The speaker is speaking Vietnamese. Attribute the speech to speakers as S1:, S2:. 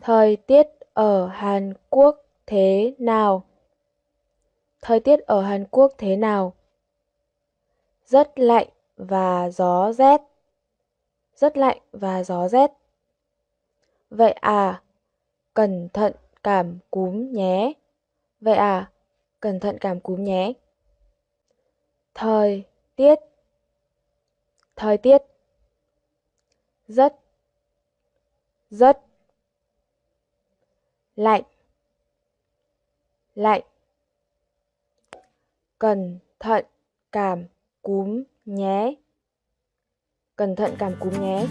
S1: Thời tiết ở Hàn Quốc thế nào? Thời tiết ở Hàn Quốc thế nào? Rất lạnh và gió rét. Rất lạnh và gió rét. Vậy à, cẩn thận cảm cúm nhé. Vậy à, cẩn thận cảm cúm nhé. Thời tiết Thời tiết Rất Rất Lạnh Lạnh Cẩn thận cảm cúm nhé. Cẩn thận cảm cúm nhé.